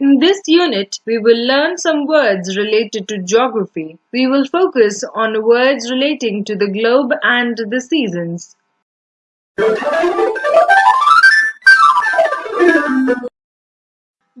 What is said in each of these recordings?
In this unit, we will learn some words related to geography. We will focus on words relating to the globe and the seasons.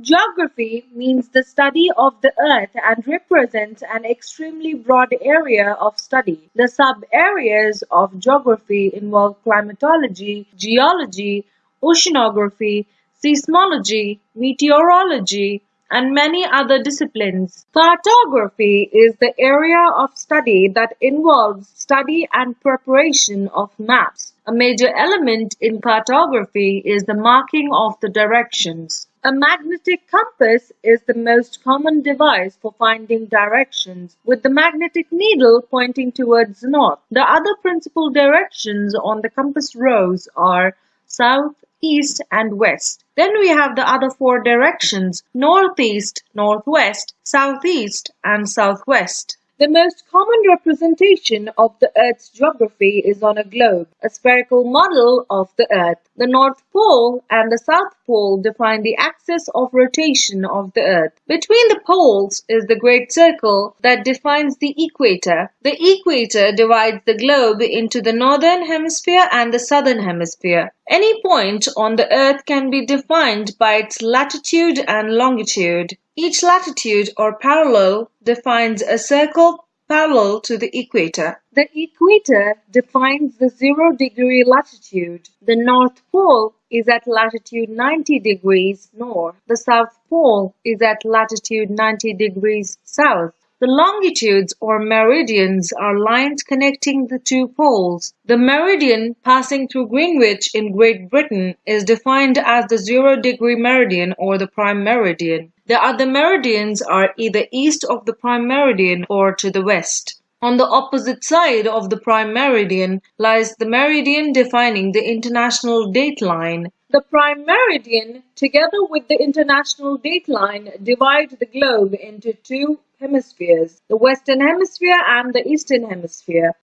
Geography means the study of the earth and represents an extremely broad area of study. The sub-areas of geography involve climatology, geology, oceanography, seismology, meteorology, and many other disciplines. Cartography is the area of study that involves study and preparation of maps. A major element in cartography is the marking of the directions. A magnetic compass is the most common device for finding directions, with the magnetic needle pointing towards north. The other principal directions on the compass rose are south, east, and west. Then we have the other four directions northeast, northwest, southeast, and southwest. The most common representation of the Earth's geography is on a globe, a spherical model of the Earth. The North Pole and the South Pole define the axis of rotation of the Earth. Between the poles is the Great Circle that defines the equator. The equator divides the globe into the northern hemisphere and the southern hemisphere. Any point on the Earth can be defined by its latitude and longitude. Each latitude or parallel defines a circle parallel to the equator. The equator defines the zero degree latitude. The North Pole is at latitude 90 degrees north. The South Pole is at latitude 90 degrees south. The longitudes or meridians are lines connecting the two poles. The meridian passing through Greenwich in Great Britain is defined as the zero degree meridian or the prime meridian. The other meridians are either east of the prime meridian or to the west. On the opposite side of the prime meridian lies the meridian defining the international date line. The prime meridian, together with the international date line, divide the globe into two hemispheres, the western hemisphere and the eastern hemisphere.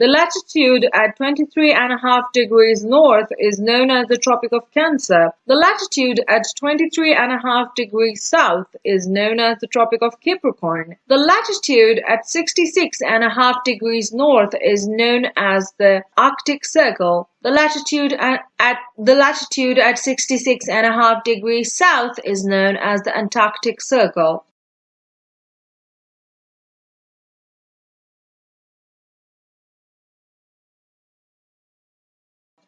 The latitude at 23 and a half degrees north is known as the Tropic of Cancer. The latitude at 23 and a half degrees south is known as the Tropic of Capricorn. The latitude at 66 and a half degrees north is known as the Arctic Circle. The latitude at, at the latitude at 66 and a half degrees south is known as the Antarctic Circle.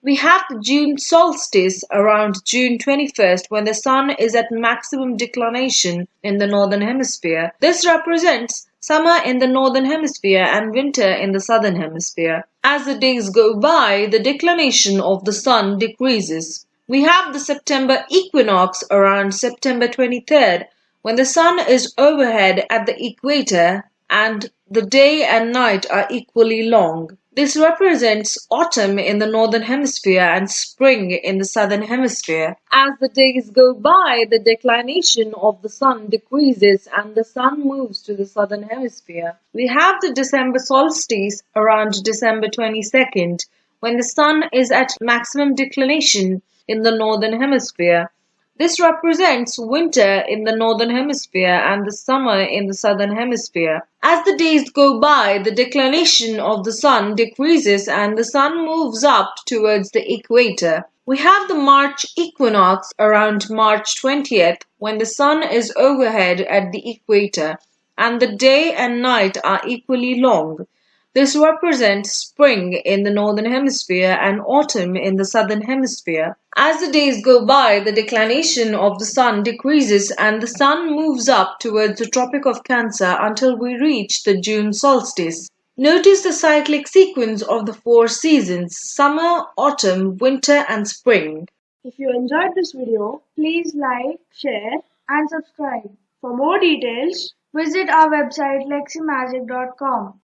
We have the June solstice around June 21st when the sun is at maximum declination in the northern hemisphere. This represents summer in the northern hemisphere and winter in the southern hemisphere. As the days go by, the declination of the sun decreases. We have the September equinox around September 23rd when the sun is overhead at the equator and the day and night are equally long. This represents autumn in the northern hemisphere and spring in the southern hemisphere. As the days go by, the declination of the sun decreases and the sun moves to the southern hemisphere. We have the December solstice around December 22nd when the sun is at maximum declination in the northern hemisphere. This represents winter in the northern hemisphere and the summer in the southern hemisphere. As the days go by, the declination of the sun decreases and the sun moves up towards the equator. We have the March equinox around March 20th when the sun is overhead at the equator and the day and night are equally long. This represents spring in the northern hemisphere and autumn in the southern hemisphere. As the days go by, the declination of the sun decreases and the sun moves up towards the Tropic of Cancer until we reach the June solstice. Notice the cyclic sequence of the four seasons summer, autumn, winter, and spring. If you enjoyed this video, please like, share, and subscribe. For more details, visit our website leximagic.com.